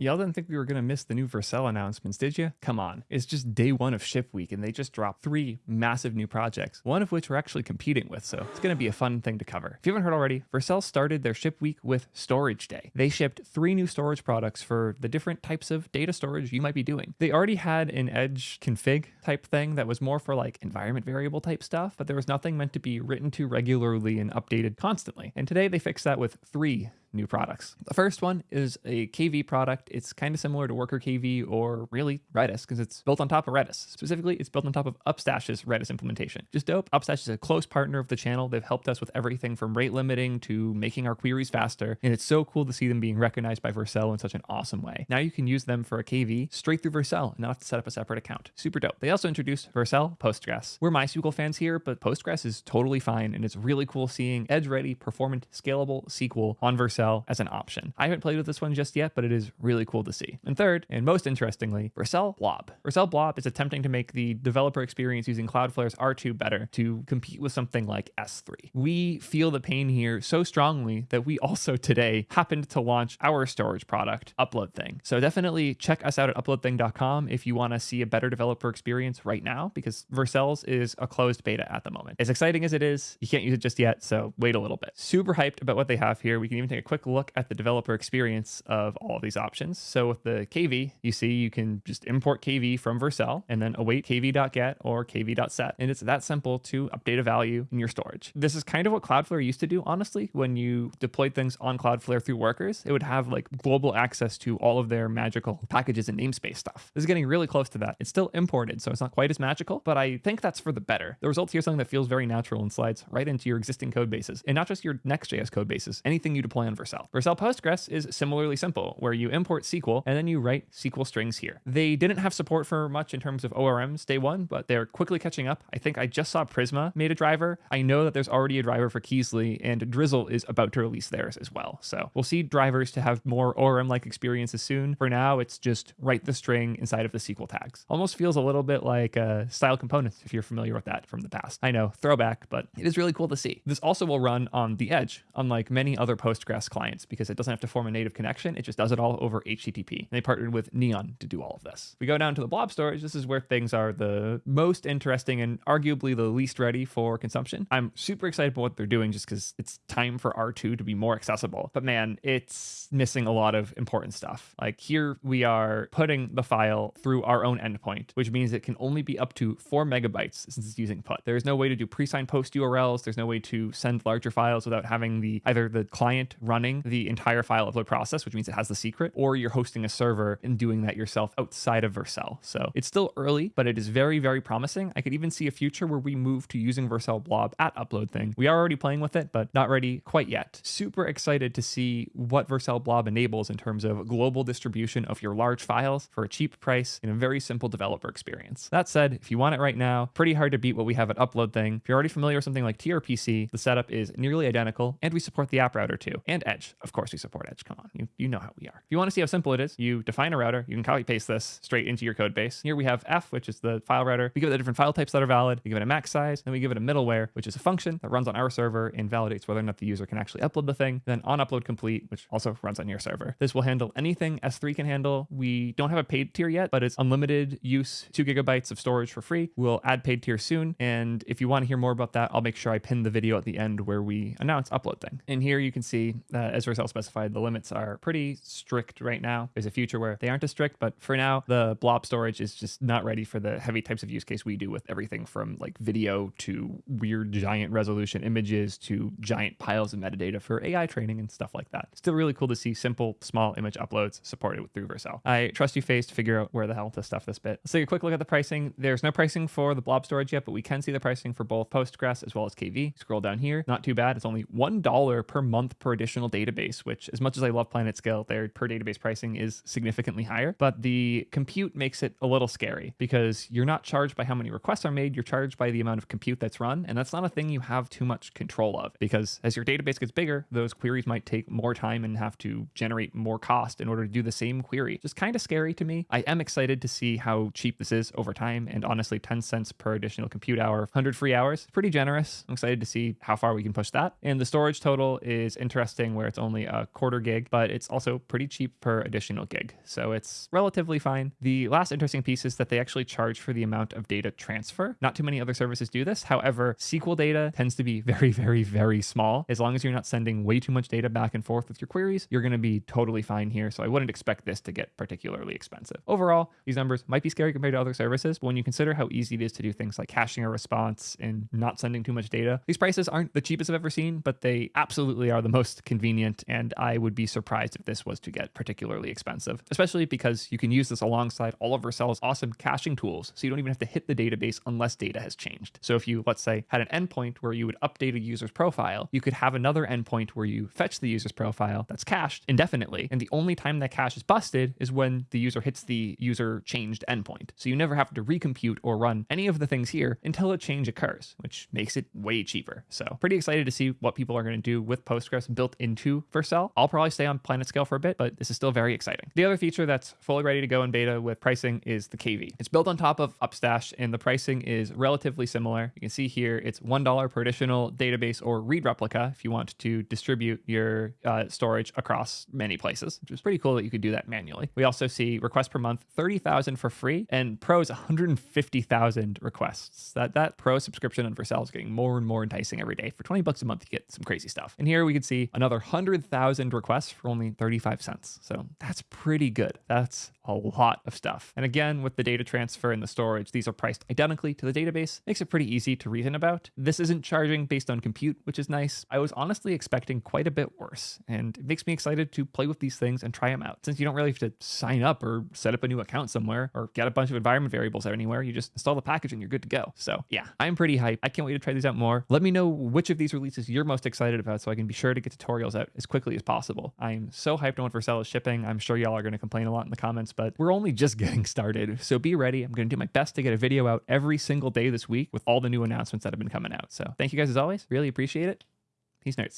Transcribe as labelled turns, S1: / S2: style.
S1: Y'all didn't think we were going to miss the new Vercel announcements, did you? Come on. It's just day one of ship week and they just dropped three massive new projects, one of which we're actually competing with, so it's going to be a fun thing to cover. If you haven't heard already, Vercel started their ship week with Storage Day. They shipped three new storage products for the different types of data storage you might be doing. They already had an edge config type thing that was more for like environment variable type stuff, but there was nothing meant to be written to regularly and updated constantly. And today they fixed that with three new products. The first one is a KV product. It's kind of similar to Worker KV or really Redis because it's built on top of Redis. Specifically, it's built on top of Upstash's Redis implementation. Just dope. Upstash is a close partner of the channel. They've helped us with everything from rate limiting to making our queries faster. And it's so cool to see them being recognized by Vercel in such an awesome way. Now you can use them for a KV straight through Vercel and not have to set up a separate account. Super dope. They also introduced Vercel Postgres. We're MySQL fans here, but Postgres is totally fine. And it's really cool seeing edge ready, performant, scalable SQL on Vercel as an option. I haven't played with this one just yet, but it is really cool to see. And third, and most interestingly, Vercel Blob. Vercel Blob is attempting to make the developer experience using Cloudflare's R2 better to compete with something like S3. We feel the pain here so strongly that we also today happened to launch our storage product, Upload Thing. So definitely check us out at uploadthing.com if you want to see a better developer experience right now, because Vercel's is a closed beta at the moment. As exciting as it is, you can't use it just yet, so wait a little bit. Super hyped about what they have here. We can even take a quick look at the developer experience of all of these options. So with the KV, you see you can just import KV from Vercel and then await kv.get or kv.set. And it's that simple to update a value in your storage. This is kind of what Cloudflare used to do, honestly, when you deployed things on Cloudflare through workers. It would have like global access to all of their magical packages and namespace stuff. This is getting really close to that. It's still imported, so it's not quite as magical, but I think that's for the better. The results here something that feels very natural and slides right into your existing code bases. And not just your Next.js code bases, anything you deploy on Vercel. Vercel Postgres is similarly simple, where you import SQL and then you write SQL strings here. They didn't have support for much in terms of ORMs day one, but they're quickly catching up. I think I just saw Prisma made a driver. I know that there's already a driver for Kysely, and Drizzle is about to release theirs as well. So we'll see drivers to have more ORM-like experiences soon. For now, it's just write the string inside of the SQL tags. Almost feels a little bit like uh, style components, if you're familiar with that from the past. I know, throwback, but it is really cool to see. This also will run on the edge, unlike many other Postgres clients, because it doesn't have to form a native connection. It just does it all over HTTP. And they partnered with Neon to do all of this. We go down to the blob storage. This is where things are the most interesting and arguably the least ready for consumption. I'm super excited about what they're doing just because it's time for R2 to be more accessible. But man, it's missing a lot of important stuff. Like here we are putting the file through our own endpoint, which means it can only be up to four megabytes since it's using put. There's no way to do pre-signed post URLs. There's no way to send larger files without having the either the client running the entire file upload process, which means it has the secret, or you're hosting a server and doing that yourself outside of Vercel. So it's still early, but it is very, very promising. I could even see a future where we move to using Vercel Blob at Uploadthing. We are already playing with it, but not ready quite yet. Super excited to see what Vercel Blob enables in terms of global distribution of your large files for a cheap price in a very simple developer experience. That said, if you want it right now, pretty hard to beat what we have at Uploadthing. If you're already familiar with something like TRPC, the setup is nearly identical, and we support the app router too, and Edge. Of course, we support Edge. Come on, you, you know how we are. If you want to see how simple it is, you define a router, you can copy paste this straight into your code base. Here we have F, which is the file router. We give it the different file types that are valid. We give it a max size, then we give it a middleware, which is a function that runs on our server and validates whether or not the user can actually upload the thing. Then on upload complete, which also runs on your server. This will handle anything S3 can handle. We don't have a paid tier yet, but it's unlimited use, two gigabytes of storage for free. We'll add paid tier soon. And if you want to hear more about that, I'll make sure I pin the video at the end where we announce Uploadthing. And here you can see, uh, as Vercel specified, the limits are pretty strict right now. There's a future where they aren't as strict, but for now, the blob storage is just not ready for the heavy types of use case we do with everything from like video to weird giant resolution images to giant piles of metadata for AI training and stuff like that. Still really cool to see simple, small image uploads supported through Vercel. I trust you, Face, to figure out where the hell to stuff this bit. Let's take a quick look at the pricing. There's no pricing for the blob storage yet, but we can see the pricing for both Postgres as well as KV. Scroll down here, not too bad. It's only $1 per month per additional database, which as much as I love PlanetScale, their per database pricing is significantly higher, but the compute makes it a little scary because you're not charged by how many requests are made, you're charged by the amount of compute that's run, and that's not a thing you have too much control of because as your database gets bigger, those queries might take more time and have to generate more cost in order to do the same query. Just kind of scary to me. I am excited to see how cheap this is over time, and honestly, 10 cents per additional compute hour, 100 free hours, pretty generous. I'm excited to see how far we can push that. And the storage total is interesting thing where it's only a quarter gig, but it's also pretty cheap per additional gig. So it's relatively fine. The last interesting piece is that they actually charge for the amount of data transfer. Not too many other services do this. However, SQL data tends to be very, very, very small. As long as you're not sending way too much data back and forth with your queries, you're going to be totally fine here. So I wouldn't expect this to get particularly expensive. Overall, these numbers might be scary compared to other services, but when you consider how easy it is to do things like caching a response and not sending too much data, these prices aren't the cheapest I've ever seen, but they absolutely are the most convenient. Convenient, and I would be surprised if this was to get particularly expensive, especially because you can use this alongside all of Vercel's awesome caching tools. So you don't even have to hit the database unless data has changed. So if you, let's say, had an endpoint where you would update a user's profile, you could have another endpoint where you fetch the user's profile that's cached indefinitely. And the only time that cache is busted is when the user hits the user changed endpoint. So you never have to recompute or run any of the things here until a change occurs, which makes it way cheaper. So pretty excited to see what people are going to do with Postgres built into Vercel. I'll probably stay on PlanetScale for a bit, but this is still very exciting. The other feature that's fully ready to go in beta with pricing is the KV. It's built on top of Upstash and the pricing is relatively similar. You can see here it's $1 per additional database or read replica if you want to distribute your uh, storage across many places, which is pretty cool that you could do that manually. We also see requests per month 30,000 for free and pros 150,000 requests. That that pro subscription on Vercel is getting more and more enticing every day. For 20 bucks a month, you get some crazy stuff. And here we can see another 100,000 requests for only 35 cents. So that's pretty good. That's a lot of stuff. And again, with the data transfer and the storage, these are priced identically to the database. Makes it pretty easy to reason about. This isn't charging based on compute, which is nice. I was honestly expecting quite a bit worse, and it makes me excited to play with these things and try them out. Since you don't really have to sign up or set up a new account somewhere or get a bunch of environment variables anywhere, you just install the package and you're good to go. So yeah, I'm pretty hyped. I can't wait to try these out more. Let me know which of these releases you're most excited about so I can be sure to get tutorials out as quickly as possible. I'm so hyped on what Vercel is shipping. I'm sure y'all are going to complain a lot in the comments, but we're only just getting started. So be ready. I'm going to do my best to get a video out every single day this week with all the new announcements that have been coming out. So thank you guys as always. Really appreciate it. Peace nerds.